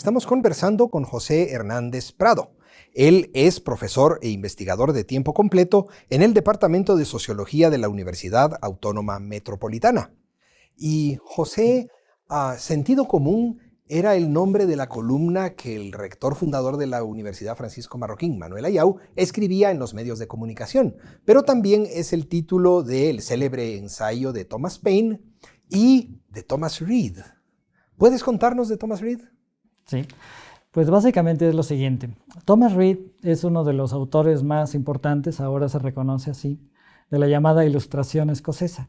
Estamos conversando con José Hernández Prado. Él es profesor e investigador de tiempo completo en el Departamento de Sociología de la Universidad Autónoma Metropolitana. Y José, a sentido común, era el nombre de la columna que el rector fundador de la Universidad Francisco Marroquín, Manuel Ayau, escribía en los medios de comunicación, pero también es el título del célebre ensayo de Thomas Paine y de Thomas Reed. ¿Puedes contarnos de Thomas Reed? Sí, pues básicamente es lo siguiente. Thomas Reed es uno de los autores más importantes, ahora se reconoce así, de la llamada Ilustración escocesa,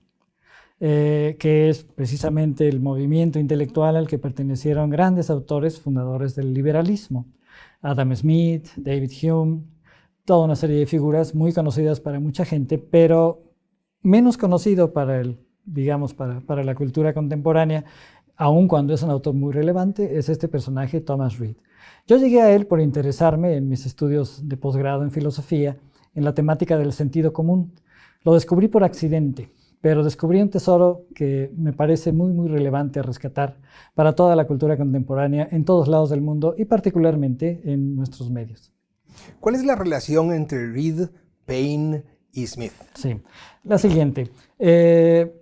eh, que es precisamente el movimiento intelectual al que pertenecieron grandes autores fundadores del liberalismo. Adam Smith, David Hume, toda una serie de figuras muy conocidas para mucha gente, pero menos conocido para el, digamos, para, para la cultura contemporánea aun cuando es un autor muy relevante, es este personaje Thomas Reed. Yo llegué a él por interesarme en mis estudios de posgrado en filosofía en la temática del sentido común. Lo descubrí por accidente, pero descubrí un tesoro que me parece muy, muy relevante a rescatar para toda la cultura contemporánea en todos lados del mundo y particularmente en nuestros medios. ¿Cuál es la relación entre Reed, Payne y Smith? Sí, la siguiente. Eh,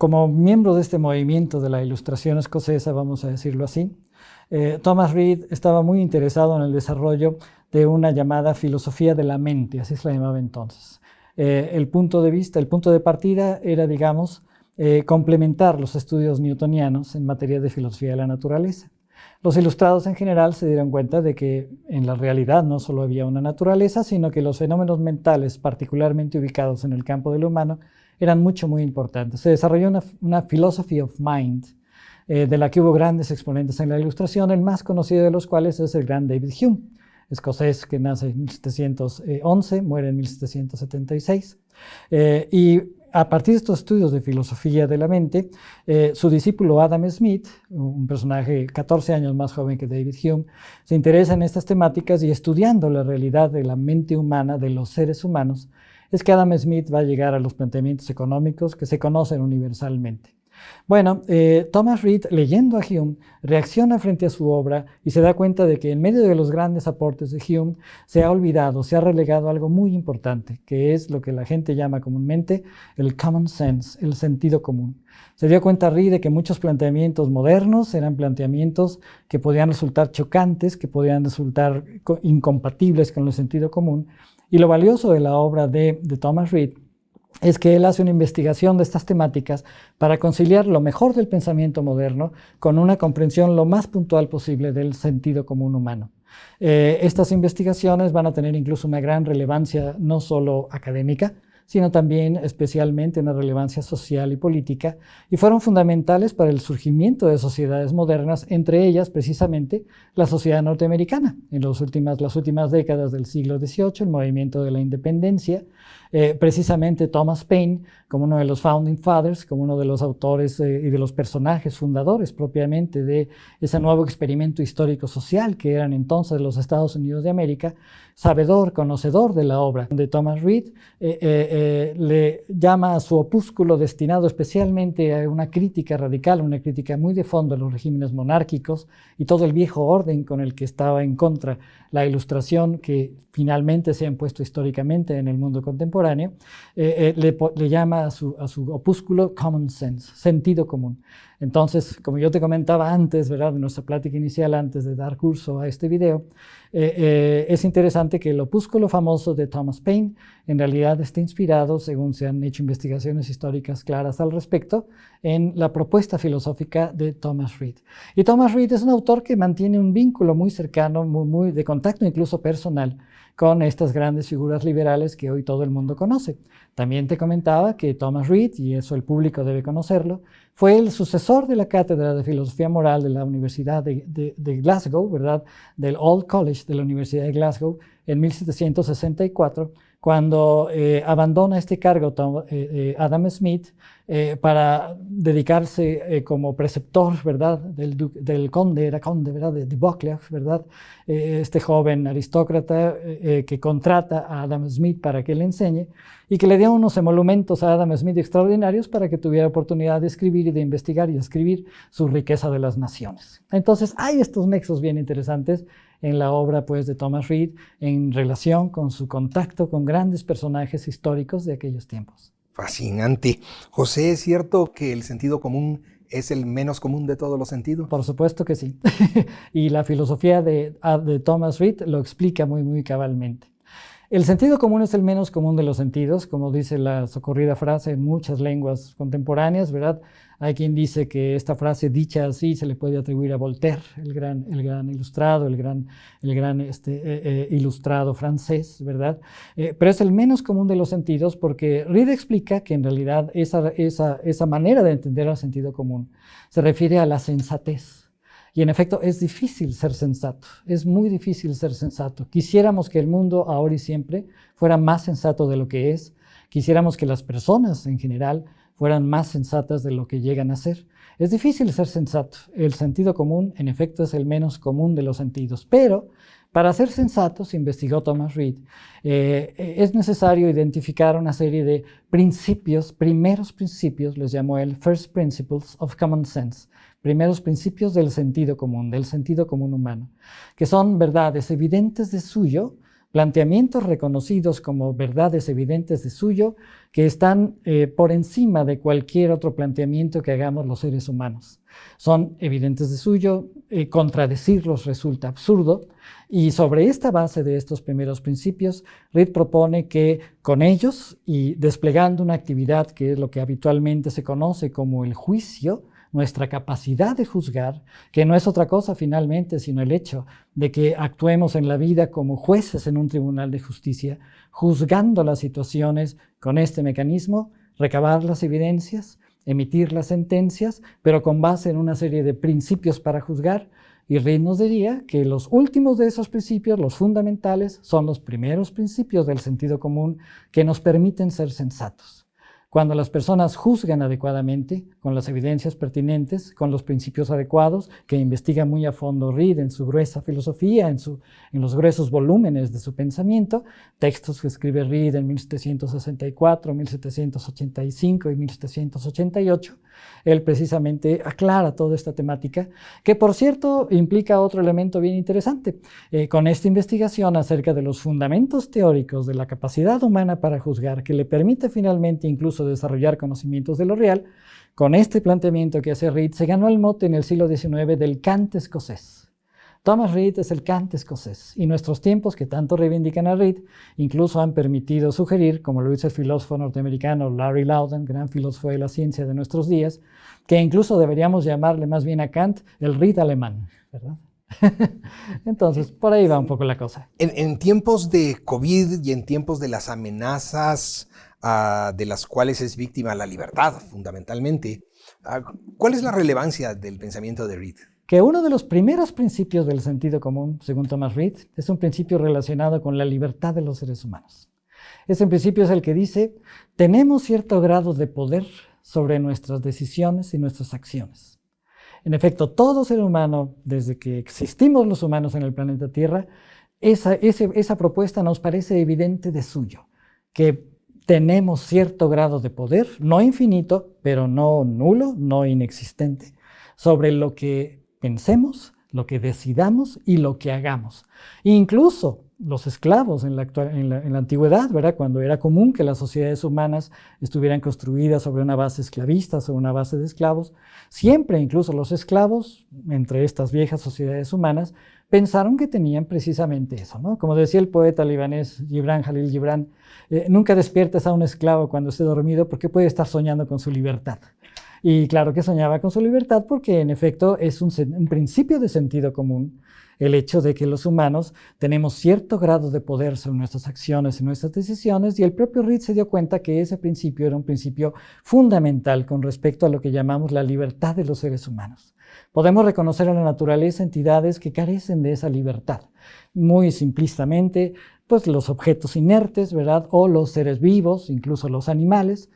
como miembro de este movimiento de la ilustración escocesa, vamos a decirlo así, eh, Thomas Reed estaba muy interesado en el desarrollo de una llamada filosofía de la mente, así se la llamaba entonces. Eh, el punto de vista, el punto de partida era, digamos, eh, complementar los estudios newtonianos en materia de filosofía de la naturaleza. Los ilustrados en general se dieron cuenta de que en la realidad no solo había una naturaleza, sino que los fenómenos mentales particularmente ubicados en el campo de lo humano eran mucho, muy importantes. Se desarrolló una, una philosophy of mind, eh, de la que hubo grandes exponentes en la ilustración, el más conocido de los cuales es el gran David Hume, escocés que nace en 1711, muere en 1776. Eh, y a partir de estos estudios de filosofía de la mente, eh, su discípulo Adam Smith, un personaje 14 años más joven que David Hume, se interesa en estas temáticas y estudiando la realidad de la mente humana, de los seres humanos, es que Adam Smith va a llegar a los planteamientos económicos que se conocen universalmente. Bueno, eh, Thomas Reed, leyendo a Hume, reacciona frente a su obra y se da cuenta de que en medio de los grandes aportes de Hume se ha olvidado, se ha relegado algo muy importante, que es lo que la gente llama comúnmente el common sense, el sentido común. Se dio cuenta Reed de que muchos planteamientos modernos eran planteamientos que podían resultar chocantes, que podían resultar incompatibles con el sentido común. Y lo valioso de la obra de, de Thomas Reed es que él hace una investigación de estas temáticas para conciliar lo mejor del pensamiento moderno con una comprensión lo más puntual posible del sentido común humano. Eh, estas investigaciones van a tener incluso una gran relevancia no solo académica, sino también especialmente una relevancia social y política, y fueron fundamentales para el surgimiento de sociedades modernas, entre ellas precisamente la sociedad norteamericana. En las últimas, las últimas décadas del siglo XVIII, el movimiento de la independencia, eh, precisamente Thomas Paine, como uno de los Founding Fathers, como uno de los autores eh, y de los personajes fundadores propiamente de ese nuevo experimento histórico-social que eran entonces los Estados Unidos de América, sabedor, conocedor de la obra de Thomas Reed, eh, le llama a su opúsculo destinado especialmente a una crítica radical, una crítica muy de fondo a los regímenes monárquicos y todo el viejo orden con el que estaba en contra la ilustración que finalmente se ha impuesto históricamente en el mundo contemporáneo, eh, eh, le, llama a su, a su, opúsculo Common Sense, sentido común. Entonces, como yo te comentaba antes, ¿verdad? de nuestra plática inicial, antes de dar curso a este video, eh, es interesante que el opúsculo famoso de Thomas Paine en realidad está inspirado, según se han hecho investigaciones históricas claras al respecto, en la propuesta filosófica de Thomas Reed. Y Thomas Reed es un autor que mantiene un vínculo muy cercano, muy, muy de contacto incluso personal, con estas grandes figuras liberales que hoy todo el mundo conoce. También te comentaba que Thomas Reed, y eso el público debe conocerlo, fue el sucesor de la cátedra de filosofía moral de la Universidad de, Glasgow, ¿verdad? del Old College de la Universidad de Glasgow en 1764, cuando eh, abandona este cargo eh, eh, Adam Smith eh, para dedicarse eh, como preceptor, ¿verdad? Del, conde, era conde, ¿verdad? De, de ¿verdad? Eh, este joven aristócrata que contrata a Adam Smith para que le enseñe y que le dio unos emolumentos a Adam Smith extraordinarios para que tuviera oportunidad de escribir y de investigar y escribir su riqueza de las naciones. Entonces, hay estos nexos bien interesantes en la obra pues, de Thomas Reed en relación con su contacto con grandes personajes históricos de aquellos tiempos. Fascinante. José, ¿es cierto que el sentido común es el menos común de todos los sentidos? Por supuesto que sí. y la filosofía de, ah, de Thomas Reed lo explica muy, muy cabalmente. El sentido común es el menos común de los sentidos, como dice la socorrida frase en muchas lenguas contemporáneas, ¿verdad? Hay quien dice que esta frase dicha así se le puede atribuir a Voltaire, el gran, ilustrado, el gran, este, eh, eh, ilustrado francés, ¿verdad? Eh, pero es el menos común de los sentidos porque Reed explica que en realidad esa, esa manera de entender el sentido común se refiere a la sensatez. Y en efecto es difícil ser sensato, es muy difícil ser sensato. Quisiéramos que el mundo ahora y siempre fuera más sensato de lo que es, quisiéramos que las personas en general fueran más sensatas de lo que llegan a ser. Es difícil ser sensato. El sentido común, en efecto, es el menos común de los sentidos. Pero para ser sensatos, investigó Thomas Reed, eh, es necesario identificar una serie de principios, primeros principios, les llamó él First Principles of Common Sense, primeros principios del sentido común, del sentido común humano, que son verdades evidentes de suyo, planteamientos reconocidos como verdades evidentes de suyo, que están eh, por encima de cualquier otro planteamiento que hagamos los seres humanos. Son evidentes de suyo, eh, contradecirlos resulta absurdo, y sobre esta base de estos primeros principios, Reed propone que con ellos y desplegando una actividad que es lo que habitualmente se conoce como el juicio, nuestra capacidad de juzgar, que no es otra cosa finalmente sino el hecho de que actuemos en la vida como jueces en un tribunal de justicia, juzgando las situaciones con este mecanismo, recabar las evidencias, emitir las sentencias, pero con base en una serie de principios para juzgar, y Reid nos diría que los últimos de esos principios, los fundamentales, son los primeros principios del sentido común que nos permiten ser sensatos. Cuando las personas juzgan adecuadamente, con las evidencias pertinentes, con los principios adecuados, que investiga muy a fondo Reed en su gruesa filosofía, en, su, en los gruesos volúmenes de su pensamiento, textos que escribe Reed en 1764, 1785 y 1788, él precisamente aclara toda esta temática, que por cierto implica otro elemento bien interesante. Eh, con esta investigación acerca de los fundamentos teóricos de la capacidad humana para juzgar, que le permite finalmente incluso desarrollar conocimientos de lo real, con este planteamiento que hace Reed se ganó el mote en el siglo XIX del Kant escocés. Thomas Reed es el Kant escocés y nuestros tiempos que tanto reivindican a Reed incluso han permitido sugerir, como lo dice el filósofo norteamericano Larry Loudon, gran filósofo de la ciencia de nuestros días, que incluso deberíamos llamarle más bien a Kant el Reed alemán. Entonces, por ahí va un poco la cosa. En, tiempos de COVID y en tiempos de las amenazas ah, de las cuales es víctima la libertad, fundamentalmente, ah, ¿cuál es la relevancia del pensamiento de Reed? que uno de los primeros principios del sentido común, según Thomas Reed, es un principio relacionado con la libertad de los seres humanos. Ese principio es el que dice, tenemos cierto grado de poder sobre nuestras decisiones y nuestras acciones. En efecto, todo ser humano, desde que existimos los humanos en el planeta Tierra, esa, esa propuesta nos parece evidente de suyo, que tenemos cierto grado de poder, no infinito, pero no nulo, no inexistente, sobre lo que pensemos, lo que decidamos y lo que hagamos. Incluso los esclavos en la, en, la, antigüedad, ¿verdad? cuando era común que las sociedades humanas estuvieran construidas sobre una base esclavista, sobre una base de esclavos, siempre incluso los esclavos, entre estas viejas sociedades humanas, pensaron que tenían precisamente eso. ¿no? Como decía el poeta libanés Gibran Jalil Gibran, eh, nunca despiertes a un esclavo cuando esté dormido porque puede estar soñando con su libertad. Y claro que soñaba con su libertad porque en efecto es un, principio de sentido común el hecho de que los humanos tenemos cierto grado de poder sobre nuestras acciones y nuestras decisiones y el propio Reed se dio cuenta que ese principio era un principio fundamental con respecto a lo que llamamos la libertad de los seres humanos. Podemos reconocer en la naturaleza entidades que carecen de esa libertad. Muy simplistamente, pues los objetos inertes, ¿verdad? O los seres vivos, incluso los animales,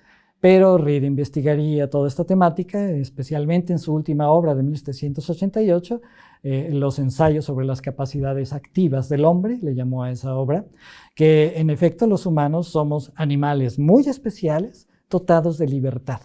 pero Reed investigaría toda esta temática, especialmente en su última obra de 1788, eh, los ensayos sobre las capacidades activas del hombre, le llamó a esa obra, que en efecto los humanos somos animales muy especiales, dotados de libertad.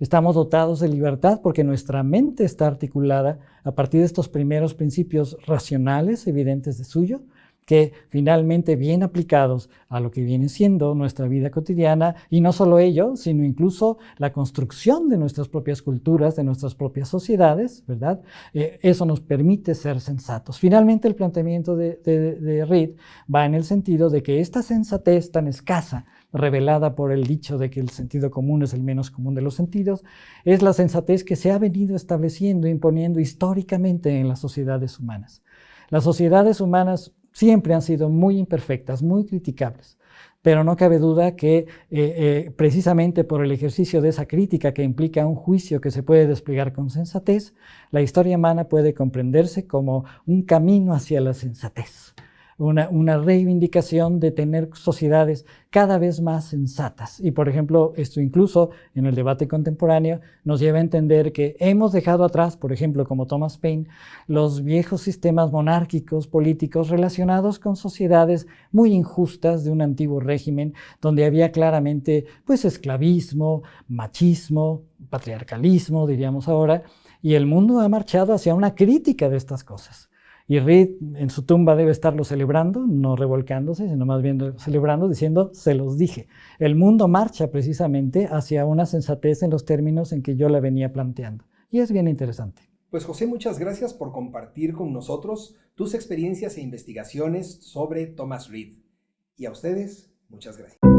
Estamos dotados de libertad porque nuestra mente está articulada a partir de estos primeros principios racionales evidentes de suyo, que finalmente bien aplicados a lo que viene siendo nuestra vida cotidiana, y no solo ello, sino incluso la construcción de nuestras propias culturas, de nuestras propias sociedades, ¿verdad? Eh, eso nos permite ser sensatos. Finalmente el planteamiento de, de Reed va en el sentido de que esta sensatez tan escasa, revelada por el dicho de que el sentido común es el menos común de los sentidos, es la sensatez que se ha venido estableciendo, imponiendo históricamente en las sociedades humanas. Las sociedades humanas siempre han sido muy imperfectas, muy criticables. Pero no cabe duda que eh, eh, precisamente por el ejercicio de esa crítica que implica un juicio que se puede desplegar con sensatez, la historia humana puede comprenderse como un camino hacia la sensatez una, reivindicación de tener sociedades cada vez más sensatas. Y por ejemplo, esto incluso en el debate contemporáneo nos lleva a entender que hemos dejado atrás, por ejemplo, como Thomas Paine, los viejos sistemas monárquicos políticos relacionados con sociedades muy injustas de un antiguo régimen donde había claramente pues esclavismo, machismo, patriarcalismo, diríamos ahora, y el mundo ha marchado hacia una crítica de estas cosas. Y Reed en su tumba debe estarlo celebrando, no revolcándose, sino más bien celebrando, diciendo, se los dije. El mundo marcha precisamente hacia una sensatez en los términos en que yo la venía planteando. Y es bien interesante. Pues José, muchas gracias por compartir con nosotros tus experiencias e investigaciones sobre Thomas Reed. Y a ustedes, muchas gracias.